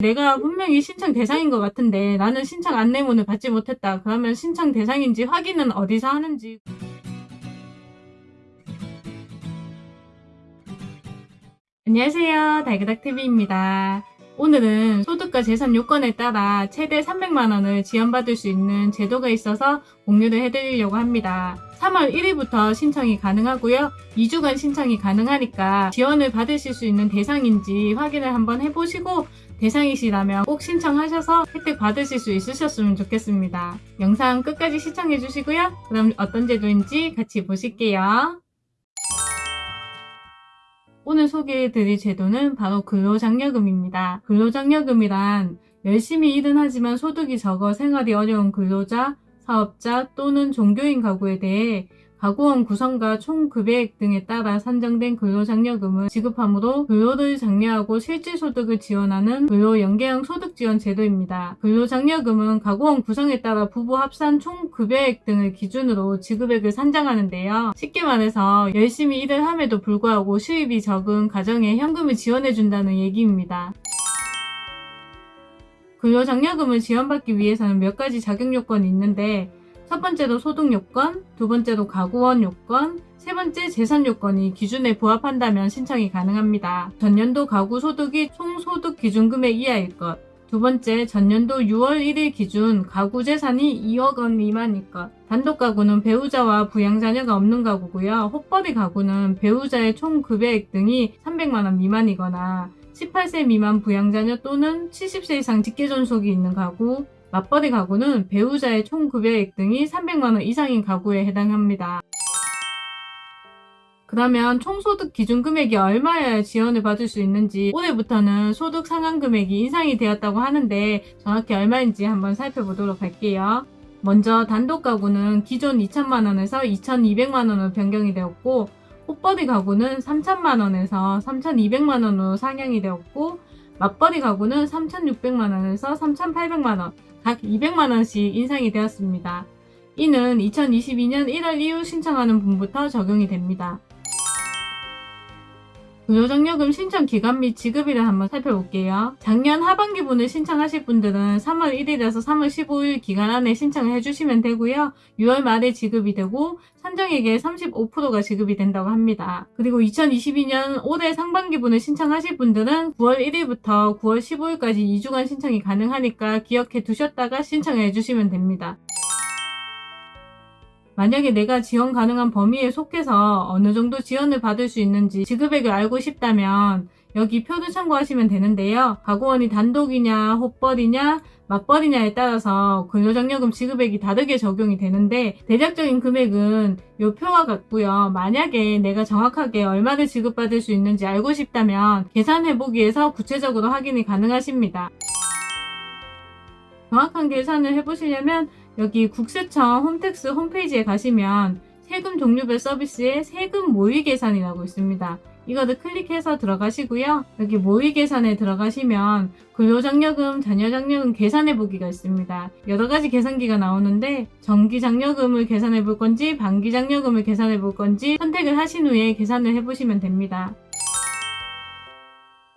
내가 분명히 신청 대상인 것 같은데 나는 신청 안내문을 받지 못했다. 그러면 신청 대상인지 확인은 어디서 하는지 안녕하세요. 달그닥TV입니다. 오늘은 소득과 재산 요건에 따라 최대 300만원을 지원받을 수 있는 제도가 있어서 공유를 해드리려고 합니다. 3월 1일부터 신청이 가능하고요. 2주간 신청이 가능하니까 지원을 받으실 수 있는 대상인지 확인을 한번 해보시고 대상이시라면 꼭 신청하셔서 혜택 받으실 수 있으셨으면 좋겠습니다. 영상 끝까지 시청해주시고요. 그럼 어떤 제도인지 같이 보실게요. 오늘 소개해드릴 제도는 바로 근로장려금입니다. 근로장려금이란 열심히 일은 하지만 소득이 적어 생활이 어려운 근로자, 사업자 또는 종교인 가구에 대해 가구원 구성과 총 급여액 등에 따라 산정된 근로장려금을 지급하므로 근로를 장려하고 실질소득을 지원하는 근로연계형 소득지원 제도입니다. 근로장려금은 가구원 구성에 따라 부부 합산 총 급여액 등을 기준으로 지급액을 산정하는데요. 쉽게 말해서 열심히 일을 함에도 불구하고 수입이 적은 가정에 현금을 지원해준다는 얘기입니다. 근로장려금을 지원받기 위해서는 몇 가지 자격 요건이 있는데 첫 번째로 소득 요건, 두 번째로 가구원 요건, 세 번째 재산 요건이 기준에 부합한다면 신청이 가능합니다. 전년도 가구 소득이 총 소득 기준 금액 이하일 것. 두 번째, 전년도 6월 1일 기준 가구 재산이 2억 원 미만일 것. 단독 가구는 배우자와 부양자녀가 없는 가구고요. 혹벌이 가구는 배우자의 총 급여액 등이 300만 원 미만이거나 18세 미만 부양자녀 또는 70세 이상 직계존속이 있는 가구, 맞벌이 가구는 배우자의 총 급여액 등이 300만원 이상인 가구에 해당합니다. 그러면 총소득 기준 금액이 얼마여야 지원을 받을 수 있는지 올해부터는 소득 상한 금액이 인상이 되었다고 하는데 정확히 얼마인지 한번 살펴보도록 할게요. 먼저 단독 가구는 기존 2천만원에서 2,200만원으로 변경이 되었고 꽃벌이 가구는 3천만원에서 3,200만원으로 상향이 되었고 맞벌이 가구는 3,600만원에서 3,800만원 각 200만원씩 인상이 되었습니다. 이는 2022년 1월 이후 신청하는 분부터 적용이 됩니다. 근로장려금 신청 기간 및 지급일을 한번 살펴볼게요. 작년 하반기분을 신청하실 분들은 3월 1일에서 3월 15일 기간 안에 신청을 해주시면 되고요. 6월 말에 지급이 되고 산정액의 35%가 지급이 된다고 합니다. 그리고 2022년 올해 상반기분을 신청하실 분들은 9월 1일부터 9월 15일까지 2주간 신청이 가능하니까 기억해 두셨다가 신청해 주시면 됩니다. 만약에 내가 지원 가능한 범위에 속해서 어느 정도 지원을 받을 수 있는지 지급액을 알고 싶다면 여기 표를 참고하시면 되는데요. 가구원이 단독이냐, 혹벌이냐, 맞벌이냐에 따라서 근로장려금 지급액이 다르게 적용이 되는데 대략적인 금액은 이 표와 같고요. 만약에 내가 정확하게 얼마를 지급받을 수 있는지 알고 싶다면 계산해보기 위해서 구체적으로 확인이 가능하십니다. 정확한 계산을 해보시려면 여기 국세청 홈택스 홈페이지에 가시면 세금 종류별 서비스에 세금 모의 계산이라고 있습니다. 이거를 클릭해서 들어가시고요. 여기 모의 계산에 들어가시면 근로장려금, 자녀장려금 계산해 보기가 있습니다. 여러 가지 계산기가 나오는데 정기장려금을 계산해 볼 건지 반기장려금을 계산해 볼 건지 선택을 하신 후에 계산을 해 보시면 됩니다.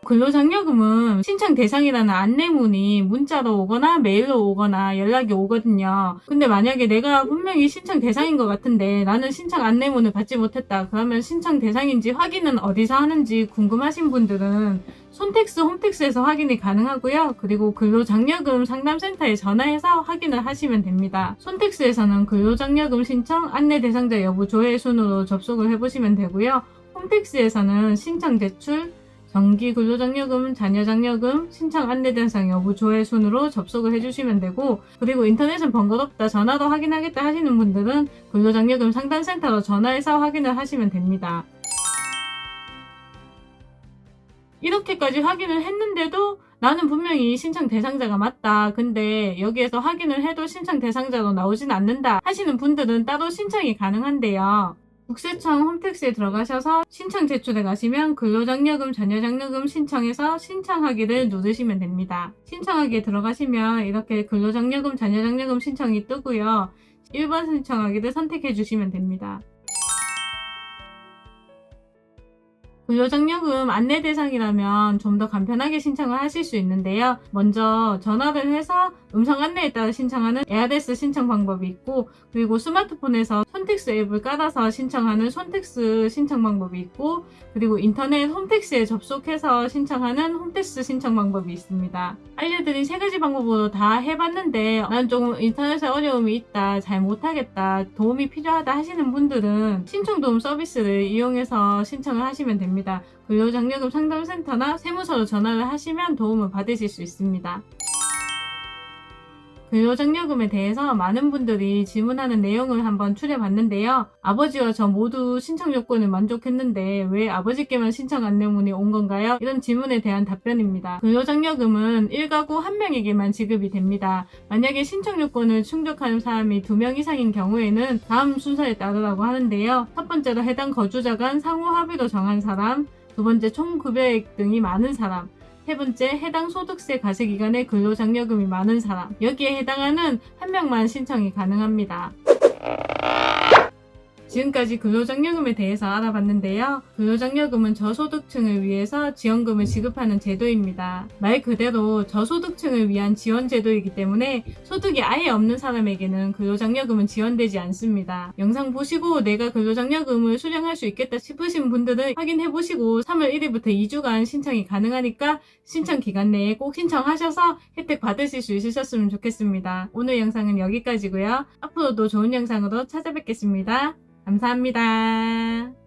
근로장려금은 신청 대상이라는 안내문이 문자로 오거나 메일로 오거나 연락이 오거든요. 근데 만약에 내가 분명히 신청 대상인 것 같은데 나는 신청 안내문을 받지 못했다. 그러면 신청 대상인지 확인은 어디서 하는지 궁금하신 분들은 손택스 홈택스에서 확인이 가능하고요. 그리고 근로장려금 상담센터에 전화해서 확인을 하시면 됩니다. 손택스에서는 근로장려금 신청 안내 대상자 여부 조회 순으로 접속을 해보시면 되고요. 홈택스에서는 신청 제출, 정기 근로장려금, 자녀장려금, 신청 안내대상 여부 조회 순으로 접속을 해주시면 되고 그리고 인터넷은 번거롭다, 전화로 확인하겠다 하시는 분들은 근로장려금 상담센터로 전화해서 확인을 하시면 됩니다. 이렇게까지 확인을 했는데도 나는 분명히 신청 대상자가 맞다. 근데 여기에서 확인을 해도 신청 대상자로 나오진 않는다 하시는 분들은 따로 신청이 가능한데요. 국세청 홈택스에 들어가셔서 신청 제출에 가시면 근로장려금, 자녀장려금 신청해서 신청하기를 누르시면 됩니다. 신청하기에 들어가시면 이렇게 근로장려금, 자녀장려금 신청이 뜨고요. 1번 신청하기를 선택해 주시면 됩니다. 근로장려금 안내 대상이라면 좀 더 간편하게 신청을 하실 수 있는데요. 먼저 전화를 해서 음성 안내에 따라 신청하는 에아데스 신청 방법이 있고 그리고 스마트폰에서 손택스 앱을 깔아서 신청하는 손택스 신청 방법이 있고 그리고 인터넷 홈택스에 접속해서 신청하는 홈택스 신청 방법이 있습니다. 알려드린 세 가지 방법으로 다 해봤는데 난 조금 인터넷에 어려움이 있다, 잘 못하겠다, 도움이 필요하다 하시는 분들은 신청 도움 서비스를 이용해서 신청을 하시면 됩 니다. 근로장려금 상담센터나 세무서로 전화를 하시면 도움을 받으실 수 있습니다. 근로장려금에 대해서 많은 분들이 질문하는 내용을 한번 추려봤는데요. 아버지와 저 모두 신청 요건을 만족했는데 왜 아버지께만 신청 안내문이 온 건가요? 이런 질문에 대한 답변입니다. 근로장려금은 1가구 1명에게만 지급이 됩니다. 만약에 신청 요건을 충족하는 사람이 2명 이상인 경우에는 다음 순서에 따르라고 하는데요. 첫 번째로 해당 거주자 간 상호 합의로 정한 사람, 두 번째 총 급여액 등이 많은 사람, 세 번째, 해당 소득세 과세 기간에 근로장려금이 많은 사람. 여기에 해당하는 한 명만 신청이 가능합니다. 지금까지 근로장려금에 대해서 알아봤는데요. 근로장려금은 저소득층을 위해서 지원금을 지급하는 제도입니다. 말 그대로 저소득층을 위한 지원 제도이기 때문에 소득이 아예 없는 사람에게는 근로장려금은 지원되지 않습니다. 영상 보시고 내가 근로장려금을 수령할 수 있겠다 싶으신 분들은 확인해보시고 3월 1일부터 2주간 신청이 가능하니까 신청 기간 내에 꼭 신청하셔서 혜택 받으실 수 있으셨으면 좋겠습니다. 오늘 영상은 여기까지고요. 앞으로도 좋은 영상으로 찾아뵙겠습니다. 감사합니다.